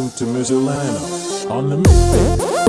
welcome to Miscelano on the mix.